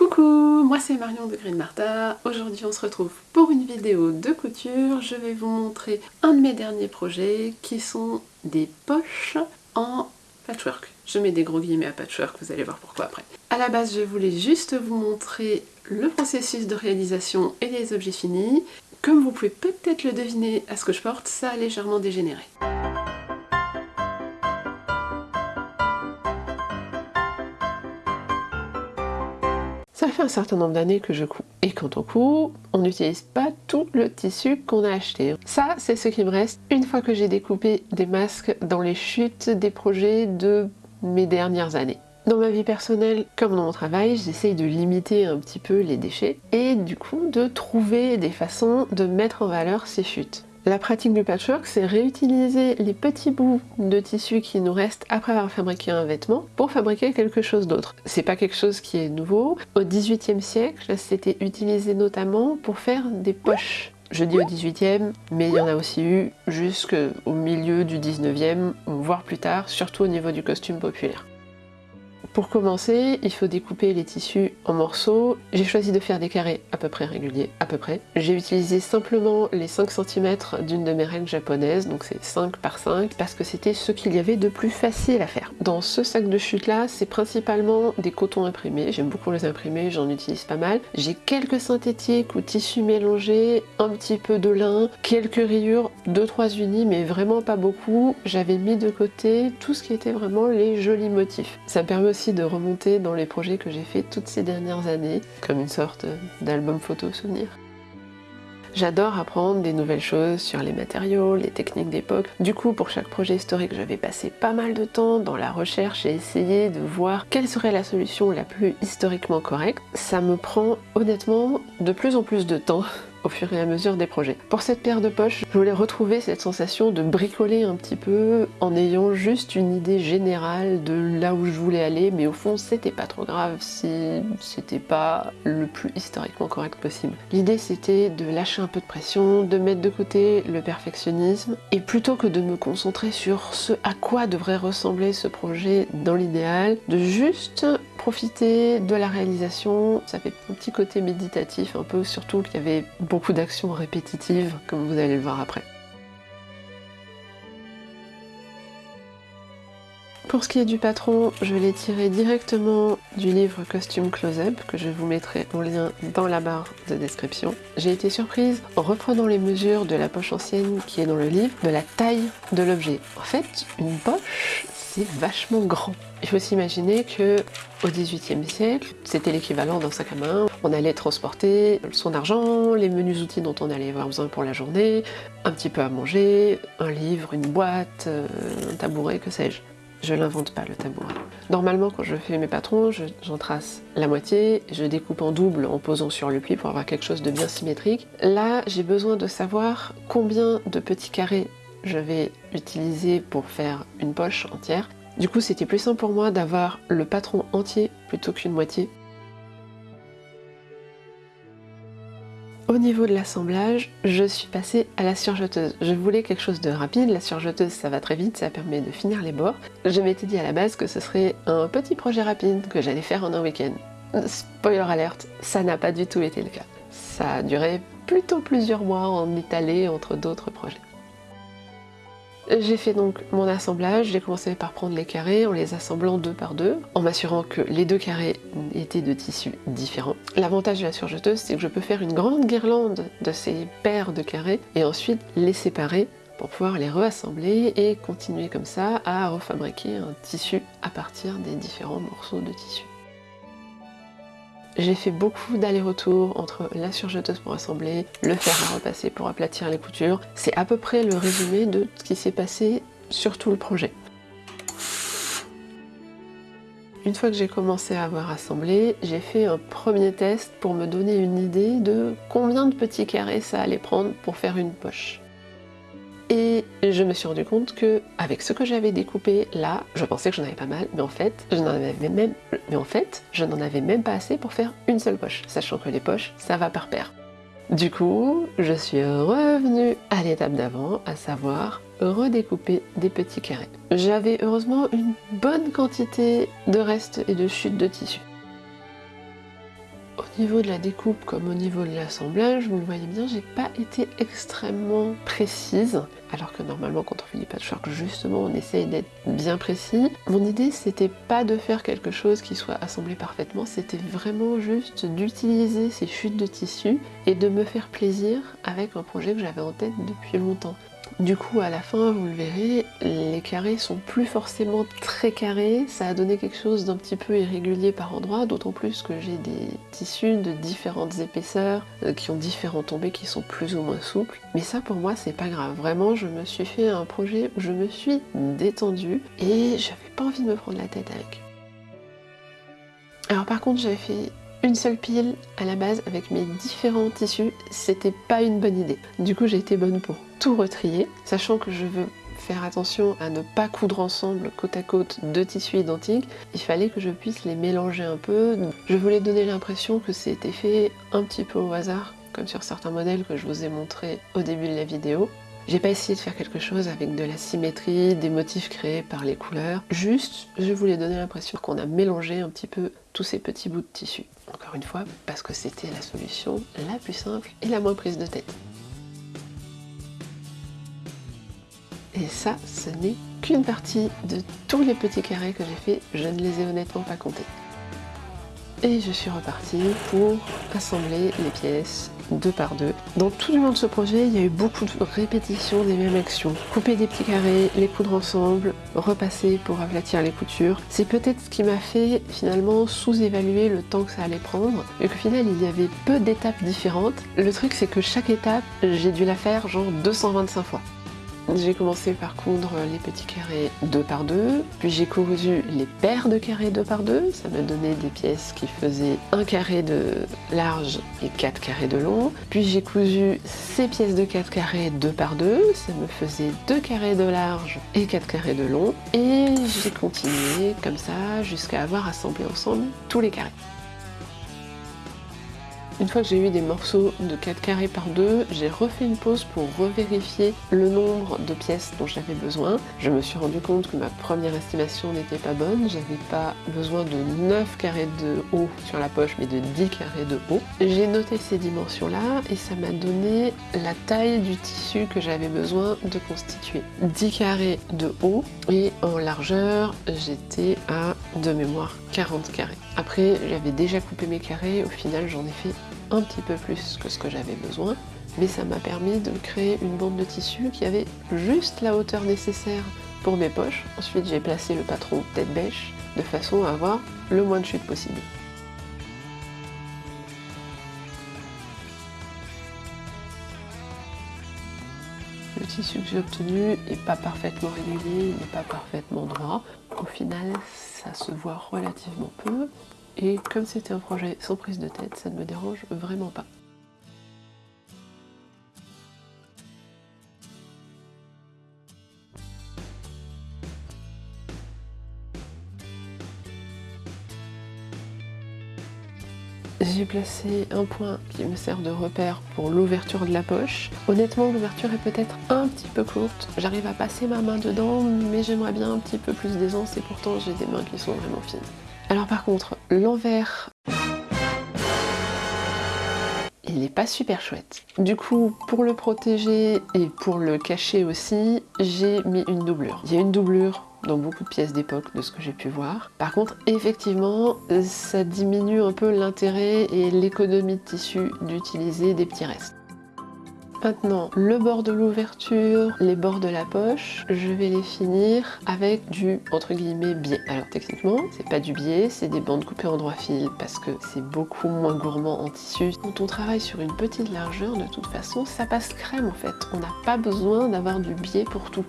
Coucou, moi c'est Marion de Green Martha. Aujourd'hui on se retrouve pour une vidéo de couture. Je vais vous montrer un de mes derniers projets qui sont des poches en patchwork. Je mets des gros guillemets à patchwork, vous allez voir pourquoi après. A la base je voulais juste vous montrer le processus de réalisation et les objets finis. Comme vous pouvez peut-être le deviner à ce que je porte, ça a légèrement dégénéré. Ça fait un certain nombre d'années que je couds. Et quand on coud, on n'utilise pas tout le tissu qu'on a acheté. Ça, c'est ce qui me reste une fois que j'ai découpé des masques dans les chutes des projets de mes dernières années. Dans ma vie personnelle, comme dans mon travail, j'essaye de limiter un petit peu les déchets et du coup de trouver des façons de mettre en valeur ces chutes. La pratique du patchwork, c'est réutiliser les petits bouts de tissu qui nous restent après avoir fabriqué un vêtement pour fabriquer quelque chose d'autre. C'est pas quelque chose qui est nouveau. Au XVIIIe siècle, c'était utilisé notamment pour faire des poches. Je dis au 18e, mais il y en a aussi eu jusqu'au milieu du 19e, voire plus tard, surtout au niveau du costume populaire. Pour commencer, il faut découper les tissus en morceaux. J'ai choisi de faire des carrés à peu près réguliers, à peu près. J'ai utilisé simplement les 5 cm d'une de mes règles japonaises, donc c'est 5 par 5, parce que c'était ce qu'il y avait de plus facile à faire. Dans ce sac de chute là, c'est principalement des cotons imprimés. J'aime beaucoup les imprimer, j'en utilise pas mal. J'ai quelques synthétiques ou tissus mélangés, un petit peu de lin, quelques rayures, 2-3 unis, mais vraiment pas beaucoup. J'avais mis de côté tout ce qui était vraiment les jolis motifs. Ça me permet aussi de remonter dans les projets que j'ai fait toutes ces dernières années, comme une sorte d'album photo souvenir. J'adore apprendre des nouvelles choses sur les matériaux, les techniques d'époque. Du coup, pour chaque projet historique, j'avais passé pas mal de temps dans la recherche et essayé de voir quelle serait la solution la plus historiquement correcte. Ça me prend honnêtement de plus en plus de temps au fur et à mesure des projets. Pour cette paire de poches, je voulais retrouver cette sensation de bricoler un petit peu en ayant juste une idée générale de là où je voulais aller, mais au fond c'était pas trop grave si c'était pas le plus historiquement correct possible. L'idée c'était de lâcher un peu de pression, de mettre de côté le perfectionnisme, et plutôt que de me concentrer sur ce à quoi devrait ressembler ce projet dans l'idéal, de juste profiter de la réalisation, ça fait un petit côté méditatif un peu, surtout qu'il y avait beaucoup d'actions répétitives, comme vous allez le voir après. Pour ce qui est du patron, je l'ai tiré directement du livre Costume Close-Up, que je vous mettrai en lien dans la barre de description. J'ai été surprise en reprenant les mesures de la poche ancienne qui est dans le livre, de la taille de l'objet. En fait, une poche, c'est vachement grand. Il faut s'imaginer que au XVIIIe siècle, c'était l'équivalent d'un sac à main. On allait transporter son argent, les menus outils dont on allait avoir besoin pour la journée, un petit peu à manger, un livre, une boîte, euh, un tabouret, que sais-je. Je l'invente pas le tabouret. Normalement quand je fais mes patrons, j'en trace la moitié, je découpe en double en posant sur le pli pour avoir quelque chose de bien symétrique. Là j'ai besoin de savoir combien de petits carrés je vais utiliser pour faire une poche entière. Du coup, c'était plus simple pour moi d'avoir le patron entier plutôt qu'une moitié. Au niveau de l'assemblage, je suis passée à la surjeteuse. Je voulais quelque chose de rapide, la surjeteuse ça va très vite, ça permet de finir les bords. Je m'étais dit à la base que ce serait un petit projet rapide que j'allais faire en un week-end. Spoiler alerte, ça n'a pas du tout été le cas. Ça a duré plutôt plusieurs mois en étalé entre d'autres projets. J'ai fait donc mon assemblage, j'ai commencé par prendre les carrés en les assemblant deux par deux, en m'assurant que les deux carrés étaient de tissus différents. L'avantage de la surjeteuse, c'est que je peux faire une grande guirlande de ces paires de carrés et ensuite les séparer pour pouvoir les reassembler et continuer comme ça à refabriquer un tissu à partir des différents morceaux de tissu. J'ai fait beaucoup d'allers-retours entre la surjeteuse pour assembler, le fer à repasser pour aplatir les coutures. C'est à peu près le résumé de ce qui s'est passé sur tout le projet. Une fois que j'ai commencé à avoir assemblé, j'ai fait un premier test pour me donner une idée de combien de petits carrés ça allait prendre pour faire une poche. Et je me suis rendu compte que avec ce que j'avais découpé là, je pensais que j'en avais pas mal, mais en fait, je n'en avais même, mais en fait, je n'en avais même pas assez pour faire une seule poche, sachant que les poches, ça va par paire. Du coup, je suis revenue à l'étape d'avant, à savoir redécouper des petits carrés. J'avais heureusement une bonne quantité de restes et de chutes de tissu. Au niveau de la découpe comme au niveau de l'assemblage, vous le voyez bien, j'ai pas été extrêmement précise, alors que normalement quand on fait du patchwork, justement, on essaye d'être bien précis. Mon idée, c'était pas de faire quelque chose qui soit assemblé parfaitement, c'était vraiment juste d'utiliser ces chutes de tissu et de me faire plaisir avec un projet que j'avais en tête depuis longtemps. Du coup, à la fin, vous le verrez, les carrés sont plus forcément très carrés. Ça a donné quelque chose d'un petit peu irrégulier par endroits, d'autant plus que j'ai des tissus de différentes épaisseurs, euh, qui ont différents tombés, qui sont plus ou moins souples. Mais ça, pour moi, c'est pas grave. Vraiment, je me suis fait un projet où je me suis détendue et j'avais pas envie de me prendre la tête avec. Alors par contre, j'avais fait une seule pile à la base avec mes différents tissus, c'était pas une bonne idée. Du coup, j'ai été bonne pour tout retrier, sachant que je veux faire attention à ne pas coudre ensemble côte à côte deux tissus identiques, il fallait que je puisse les mélanger un peu. Je voulais donner l'impression que c'était fait un petit peu au hasard, comme sur certains modèles que je vous ai montré au début de la vidéo. J'ai pas essayé de faire quelque chose avec de la symétrie, des motifs créés par les couleurs. Juste, je voulais donner l'impression qu'on a mélangé un petit peu tous ces petits bouts de tissu. Encore une fois, parce que c'était la solution la plus simple et la moins prise de tête. Et ça, ce n'est qu'une partie de tous les petits carrés que j'ai fait, je ne les ai honnêtement pas comptés. Et je suis repartie pour assembler les pièces deux par deux. Dans tout le long de ce projet, il y a eu beaucoup de répétitions des mêmes actions. Couper des petits carrés, les coudre ensemble, repasser pour aplatir les coutures. C'est peut-être ce qui m'a fait finalement sous-évaluer le temps que ça allait prendre, et qu'au final il y avait peu d'étapes différentes. Le truc c'est que chaque étape, j'ai dû la faire genre 225 fois. J'ai commencé par coudre les petits carrés 2 par 2, puis j'ai cousu les paires de carrés 2 par 2, ça me donnait des pièces qui faisaient un carré de large et 4 carrés de long, puis j'ai cousu ces pièces de 4 carrés 2 par 2, ça me faisait 2 carrés de large et 4 carrés de long, et j'ai continué comme ça jusqu'à avoir assemblé ensemble tous les carrés. Une fois que j'ai eu des morceaux de 4 carrés par 2, j'ai refait une pause pour revérifier le nombre de pièces dont j'avais besoin. Je me suis rendu compte que ma première estimation n'était pas bonne, j'avais pas besoin de 9 carrés de haut sur la poche mais de 10 carrés de haut. J'ai noté ces dimensions là et ça m'a donné la taille du tissu que j'avais besoin de constituer. 10 carrés de haut et en largeur j'étais à de mémoire 40 carrés. Après j'avais déjà coupé mes carrés, au final j'en ai fait un petit peu plus que ce que j'avais besoin, mais ça m'a permis de créer une bande de tissu qui avait juste la hauteur nécessaire pour mes poches. Ensuite j'ai placé le patron tête bêche de façon à avoir le moins de chute possible. Le tissu que j'ai obtenu n'est pas parfaitement régulier, il n'est pas parfaitement droit. Au final, ça se voit relativement peu. Et comme c'était un projet sans prise de tête, ça ne me dérange vraiment pas. J'ai placé un point qui me sert de repère pour l'ouverture de la poche. Honnêtement, l'ouverture est peut-être un petit peu courte. J'arrive à passer ma main dedans, mais j'aimerais bien un petit peu plus d'aisance et pourtant j'ai des mains qui sont vraiment fines. Alors par contre, l'envers, il n'est pas super chouette. Du coup, pour le protéger et pour le cacher aussi, j'ai mis une doublure. Il y a une doublure dans beaucoup de pièces d'époque de ce que j'ai pu voir. Par contre, effectivement, ça diminue un peu l'intérêt et l'économie de tissu d'utiliser des petits restes. Maintenant, le bord de l'ouverture, les bords de la poche, je vais les finir avec du, entre guillemets, biais. Alors techniquement, c'est pas du biais, c'est des bandes coupées en droit fil parce que c'est beaucoup moins gourmand en tissu. Quand on travaille sur une petite largeur, de toute façon, ça passe crème en fait. On n'a pas besoin d'avoir du biais pour tout.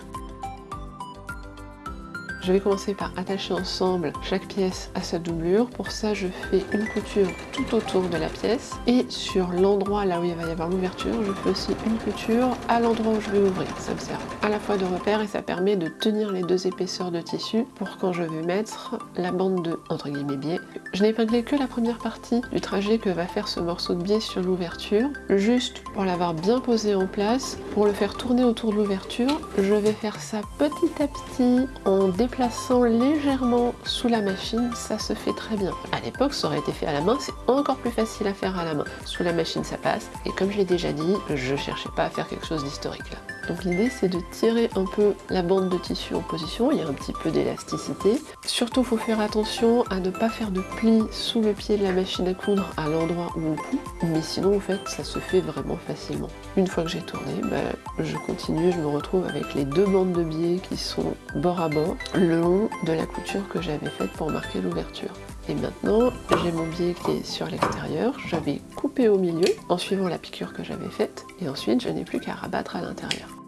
Je vais commencer par attacher ensemble chaque pièce à sa doublure. Pour ça, je fais une couture tout autour de la pièce. Et sur l'endroit là où il va y avoir l'ouverture, je fais aussi une couture à l'endroit où je vais ouvrir. Ça me sert à la fois de repère et ça permet de tenir les deux épaisseurs de tissu pour quand je vais mettre la bande de, entre guillemets, biais. Je n'ai épinglé que la première partie du trajet que va faire ce morceau de biais sur l'ouverture. Juste pour l'avoir bien posé en place, pour le faire tourner autour de l'ouverture, je vais faire ça petit à petit en déplaçant plaçant légèrement sous la machine, ça se fait très bien. À l'époque, ça aurait été fait à la main, c'est encore plus facile à faire à la main. Sous la machine, ça passe. Et comme je l'ai déjà dit, je cherchais pas à faire quelque chose d'historique là. Donc l'idée c'est de tirer un peu la bande de tissu en position, il y a un petit peu d'élasticité. Surtout faut faire attention à ne pas faire de plis sous le pied de la machine à coudre à l'endroit où on coud, mais sinon en fait ça se fait vraiment facilement. Une fois que j'ai tourné, bah, je continue, je me retrouve avec les deux bandes de biais qui sont bord à bord, le long de la couture que j'avais faite pour marquer l'ouverture. Et maintenant, j'ai mon biais qui est sur l'extérieur, j'avais coupé au milieu en suivant la piqûre que j'avais faite, et ensuite je n'ai plus qu'à rabattre à l'intérieur.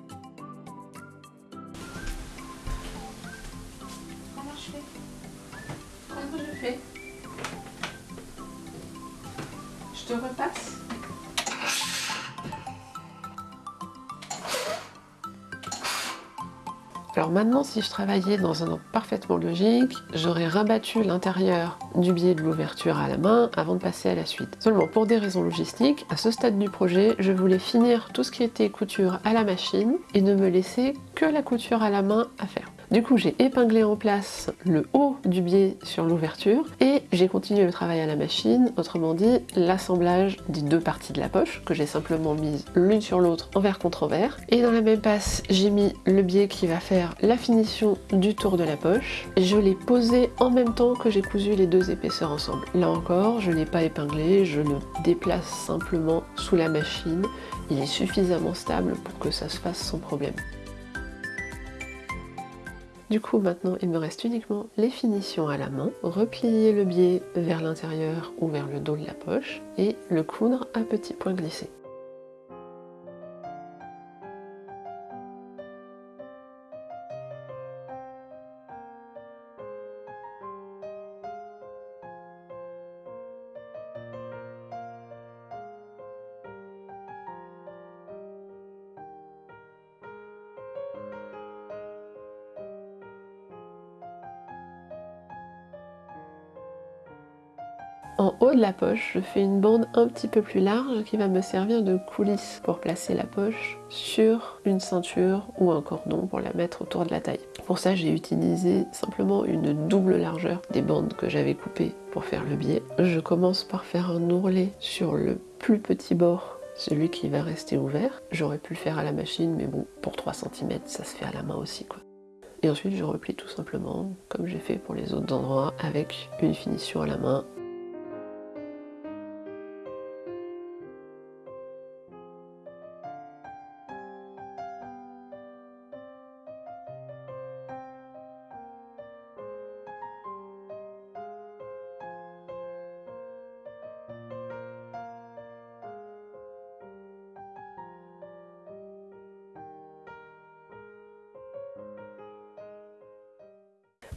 Si je travaillais dans un ordre parfaitement logique, j'aurais rabattu l'intérieur du biais de l'ouverture à la main avant de passer à la suite. Seulement pour des raisons logistiques, à ce stade du projet, je voulais finir tout ce qui était couture à la machine et ne me laisser que la couture à la main à faire. Du coup, j'ai épinglé en place le haut du biais sur l'ouverture et j'ai continué le travail à la machine, autrement dit l'assemblage des deux parties de la poche que j'ai simplement mise l'une sur l'autre envers contre envers. Et dans la même passe, j'ai mis le biais qui va faire la finition du tour de la poche. Je l'ai posé en même temps que j'ai cousu les deux épaisseurs ensemble. Là encore, je n'ai pas épinglé, je le déplace simplement sous la machine. Il est suffisamment stable pour que ça se fasse sans problème. Du coup maintenant il me reste uniquement les finitions à la main, replier le biais vers l'intérieur ou vers le dos de la poche et le coudre à petits points glissés. En haut de la poche, je fais une bande un petit peu plus large qui va me servir de coulisse pour placer la poche sur une ceinture ou un cordon pour la mettre autour de la taille. Pour ça, j'ai utilisé simplement une double largeur des bandes que j'avais coupées pour faire le biais. Je commence par faire un ourlet sur le plus petit bord celui qui va rester ouvert. J'aurais pu le faire à la machine, mais bon, pour 3 cm, ça se fait à la main aussi, quoi. Et ensuite, je replie tout simplement, comme j'ai fait pour les autres endroits, avec une finition à la main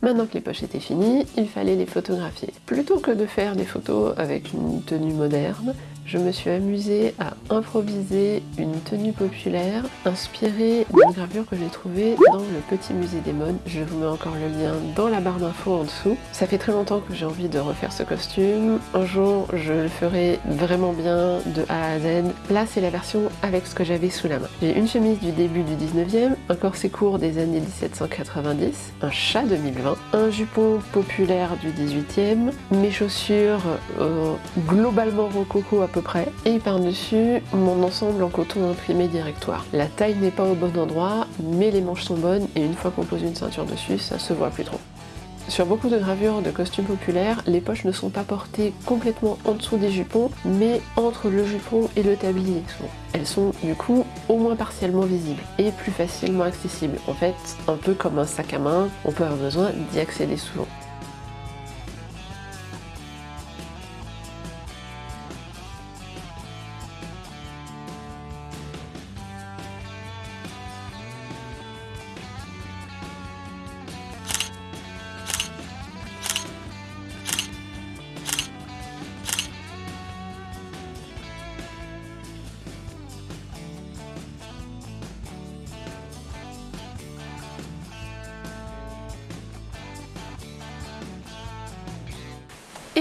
Maintenant que les poches étaient finies, il fallait les photographier. Plutôt que de faire des photos avec une tenue moderne, je me suis amusée à improviser une tenue populaire inspirée d'une gravure que j'ai trouvée dans le petit musée des modes. Je vous mets encore le lien dans la barre d'infos en dessous. Ça fait très longtemps que j'ai envie de refaire ce costume. Un jour, je le ferai vraiment bien de A à Z. Là, c'est la version avec ce que j'avais sous la main. J'ai une chemise du début du 19e, un corset court des années 1790, un chat 2020, un jupon populaire du 18e, mes chaussures euh, globalement rococo à près. Et par-dessus, mon ensemble en coton imprimé directoire. La taille n'est pas au bon endroit, mais les manches sont bonnes et une fois qu'on pose une ceinture dessus, ça se voit plus trop. Sur beaucoup de gravures de costumes populaires, les poches ne sont pas portées complètement en dessous des jupons, mais entre le jupon et le tablier. Elles sont du coup au moins partiellement visibles et plus facilement accessibles. En fait, un peu comme un sac à main, on peut avoir besoin d'y accéder souvent.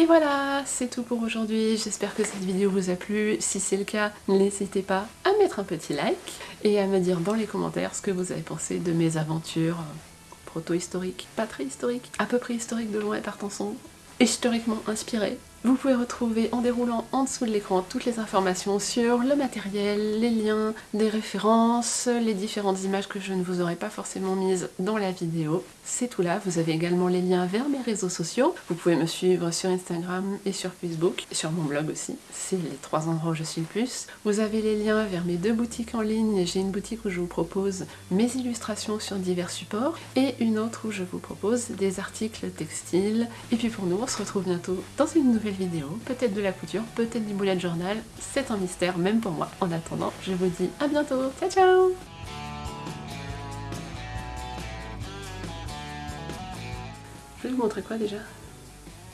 Et voilà, c'est tout pour aujourd'hui. J'espère que cette vidéo vous a plu. Si c'est le cas, n'hésitez pas à mettre un petit like et à me dire dans les commentaires ce que vous avez pensé de mes aventures proto-historique, pas très historique, à peu près historique de loin et partant sombre, historiquement inspiré. Vous pouvez retrouver en déroulant en dessous de l'écran toutes les informations sur le matériel, les liens, des références, les différentes images que je ne vous aurais pas forcément mises dans la vidéo. C'est tout là, vous avez également les liens vers mes réseaux sociaux. Vous pouvez me suivre sur Instagram et sur Facebook, sur mon blog aussi, c'est les trois endroits où je suis le plus. Vous avez les liens vers mes deux boutiques en ligne, j'ai une boutique où je vous propose mes illustrations sur divers supports, et une autre où je vous propose des articles textiles. Et puis pour nous, on se retrouve bientôt dans une nouvelle vidéo, peut-être de la couture, peut-être du bullet journal, c'est un mystère même pour moi. En attendant, je vous dis à bientôt, ciao ciao Je vais vous montrer quoi déjà?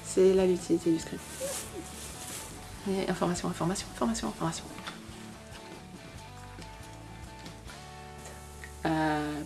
C'est là l'utilité du script. Et information, information, information, information. Euh...